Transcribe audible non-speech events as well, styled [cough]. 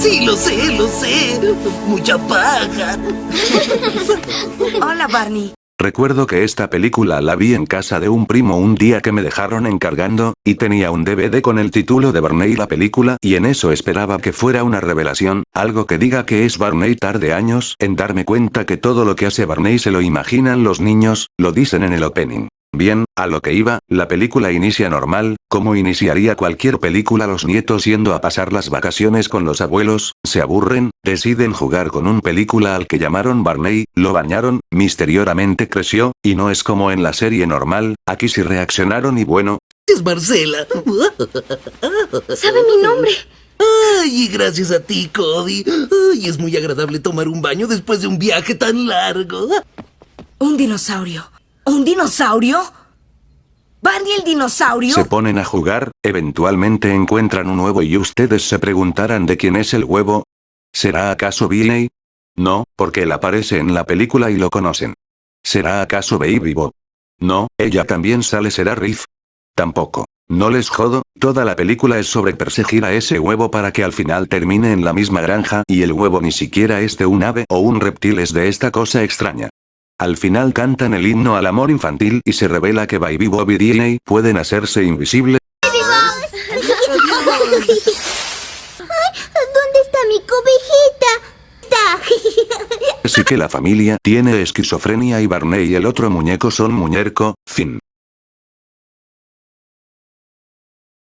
Sí, lo sé, lo sé. Mucha paja. Hola, Barney. Recuerdo que esta película la vi en casa de un primo un día que me dejaron encargando, y tenía un DVD con el título de Barney la película y en eso esperaba que fuera una revelación, algo que diga que es Barney tarde años en darme cuenta que todo lo que hace Barney se lo imaginan los niños, lo dicen en el opening. Bien, a lo que iba, la película inicia normal, como iniciaría cualquier película los nietos yendo a pasar las vacaciones con los abuelos, se aburren, deciden jugar con un película al que llamaron Barney, lo bañaron, misteriosamente creció, y no es como en la serie normal, aquí sí reaccionaron y bueno. Es Marcela. [laughs] ¿Sabe mi nombre? Ay, y gracias a ti, Cody. Ay, es muy agradable tomar un baño después de un viaje tan largo. Un dinosaurio. ¿Un dinosaurio? ¿Barney el dinosaurio? Se ponen a jugar, eventualmente encuentran un huevo y ustedes se preguntarán de quién es el huevo. ¿Será acaso Billy? No, porque él aparece en la película y lo conocen. ¿Será acaso Baby Bob? No, ella también sale será Riff. Tampoco. No les jodo, toda la película es sobre perseguir a ese huevo para que al final termine en la misma granja y el huevo ni siquiera es de un ave o un reptil es de esta cosa extraña. Al final cantan el himno al amor infantil y se revela que Baby Bob y DNA pueden hacerse invisibles. ¿Dónde está mi cobejita? Está. Así que la familia tiene esquizofrenia y Barney y el otro muñeco son muñeco, fin.